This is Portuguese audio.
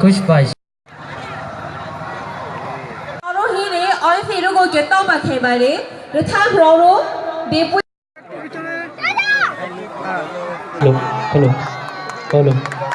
Audio 이런 거 개떡만 개발 해. 그렇다 그러로 내 부. 짜 자. 헬로 헬로 헬 로.